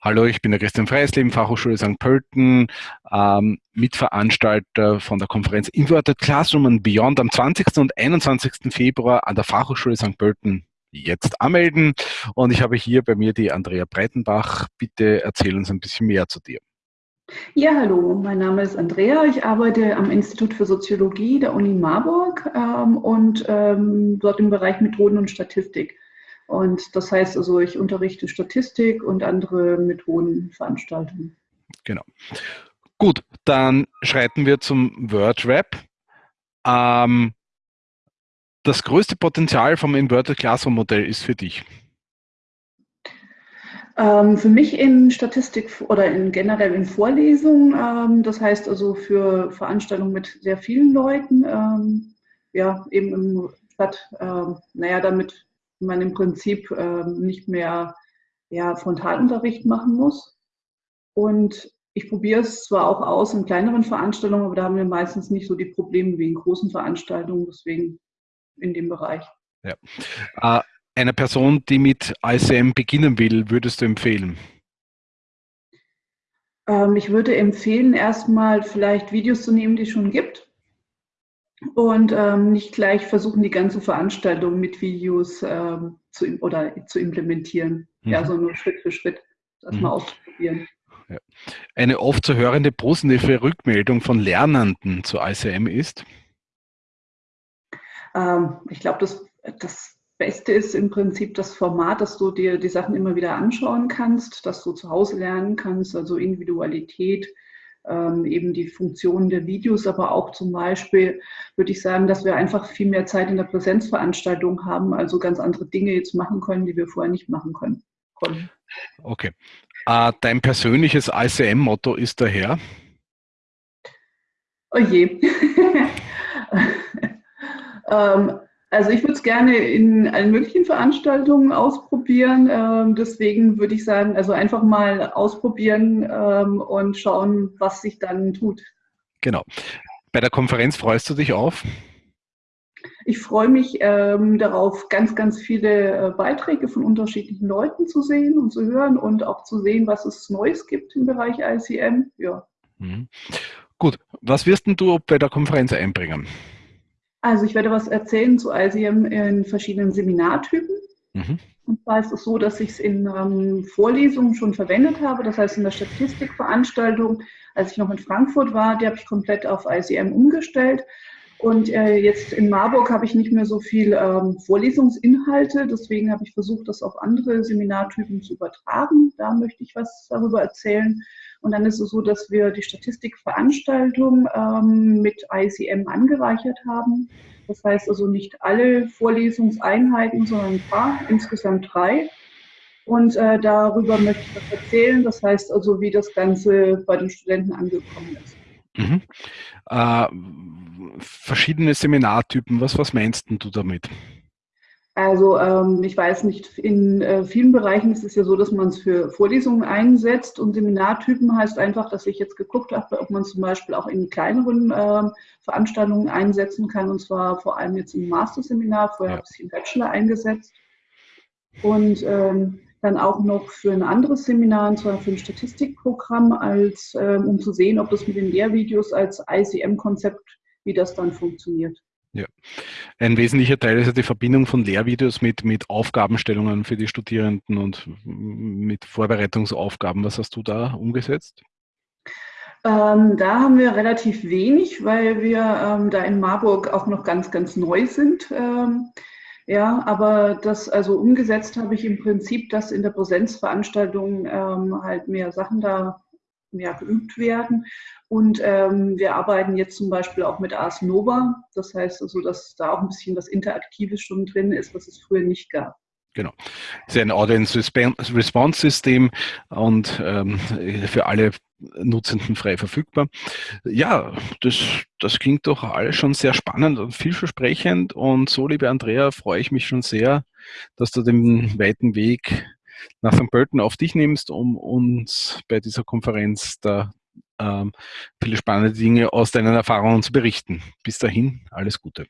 Hallo, ich bin der Christian Freisleben, Fachhochschule St. Pölten, ähm, Mitveranstalter von der Konferenz Inverted Classroom and Beyond am 20. und 21. Februar an der Fachhochschule St. Pölten jetzt anmelden. Und ich habe hier bei mir die Andrea Breitenbach. Bitte erzähl uns ein bisschen mehr zu dir. Ja, hallo, mein Name ist Andrea. Ich arbeite am Institut für Soziologie der Uni Marburg ähm, und ähm, dort im Bereich Methoden und Statistik. Und das heißt also, ich unterrichte Statistik und andere Methodenveranstaltungen. Genau. Gut, dann schreiten wir zum WordRap. Ähm, das größte Potenzial vom Inverted Classroom Modell ist für dich? Ähm, für mich in Statistik oder in generell in Vorlesungen, ähm, das heißt also für Veranstaltungen mit sehr vielen Leuten, ähm, ja, eben im statt, ähm, naja, damit man im Prinzip äh, nicht mehr ja, Frontalunterricht machen muss. Und ich probiere es zwar auch aus in kleineren Veranstaltungen, aber da haben wir meistens nicht so die Probleme wie in großen Veranstaltungen, deswegen in dem Bereich. Ja. Äh, einer Person, die mit ICM beginnen will, würdest du empfehlen? Ähm, ich würde empfehlen, erstmal vielleicht Videos zu nehmen, die es schon gibt und ähm, nicht gleich versuchen, die ganze Veranstaltung mit Videos ähm, zu, oder zu implementieren. Mhm. Ja, sondern Schritt für Schritt das mhm. mal auszuprobieren. Ja. Eine oft zu hörende positive Rückmeldung von Lernenden zu ICM ist? Ähm, ich glaube, das, das Beste ist im Prinzip das Format, dass du dir die Sachen immer wieder anschauen kannst, dass du zu Hause lernen kannst, also Individualität, ähm, eben die Funktionen der Videos, aber auch zum Beispiel würde ich sagen, dass wir einfach viel mehr Zeit in der Präsenzveranstaltung haben, also ganz andere Dinge jetzt machen können, die wir vorher nicht machen können. Konnten. Okay. Äh, dein persönliches ICM-Motto ist daher? Oh je. ähm, also ich würde es gerne in allen möglichen Veranstaltungen ausprobieren. Ähm, deswegen würde ich sagen, also einfach mal ausprobieren ähm, und schauen, was sich dann tut. Genau. Bei der Konferenz freust du dich auf? Ich freue mich ähm, darauf, ganz, ganz viele äh, Beiträge von unterschiedlichen Leuten zu sehen und zu hören und auch zu sehen, was es Neues gibt im Bereich ICM. Ja. Mhm. Gut, was wirst denn du bei der Konferenz einbringen? Also ich werde was erzählen zu ICM in verschiedenen Seminartypen. Mhm. Und zwar ist es so, dass ich es in ähm, Vorlesungen schon verwendet habe. Das heißt, in der Statistikveranstaltung, als ich noch in Frankfurt war, die habe ich komplett auf ICM umgestellt. Und äh, jetzt in Marburg habe ich nicht mehr so viel ähm, Vorlesungsinhalte. Deswegen habe ich versucht, das auf andere Seminartypen zu übertragen. Da möchte ich was darüber erzählen. Und dann ist es so, dass wir die Statistikveranstaltung ähm, mit ICM angereichert haben. Das heißt also nicht alle Vorlesungseinheiten, sondern ein paar, insgesamt drei. Und äh, darüber möchte ich was erzählen. Das heißt also, wie das Ganze bei den Studenten angekommen ist. Mhm. Äh, verschiedene Seminartypen, was, was meinst du damit? Also ähm, ich weiß nicht, in äh, vielen Bereichen ist es ja so, dass man es für Vorlesungen einsetzt und Seminartypen heißt einfach, dass ich jetzt geguckt habe, ob man zum Beispiel auch in kleineren äh, Veranstaltungen einsetzen kann und zwar vor allem jetzt im Masterseminar, vorher ja. habe ich es im Bachelor eingesetzt und ähm, dann auch noch für ein anderes Seminar, und zwar für ein Statistikprogramm, als, ähm, um zu sehen, ob das mit den Lehrvideos als ICM-Konzept, wie das dann funktioniert. Ja. Ein wesentlicher Teil ist ja die Verbindung von Lehrvideos mit, mit Aufgabenstellungen für die Studierenden und mit Vorbereitungsaufgaben. Was hast du da umgesetzt? Ähm, da haben wir relativ wenig, weil wir ähm, da in Marburg auch noch ganz, ganz neu sind. Ähm, ja, aber das, also umgesetzt habe ich im Prinzip, dass in der Präsenzveranstaltung ähm, halt mehr Sachen da mehr geübt werden. Und ähm, wir arbeiten jetzt zum Beispiel auch mit Ars Nova. Das heißt also, dass da auch ein bisschen was Interaktives schon drin ist, was es früher nicht gab. Genau. Es ist ein Audience-Response-System und ähm, für alle Nutzenden frei verfügbar. Ja, das, das klingt doch alles schon sehr spannend und vielversprechend. Und so, liebe Andrea, freue ich mich schon sehr, dass du den weiten Weg nach St. Pölten auf dich nimmst, um uns bei dieser Konferenz da ähm, viele spannende Dinge aus deinen Erfahrungen zu berichten. Bis dahin, alles Gute.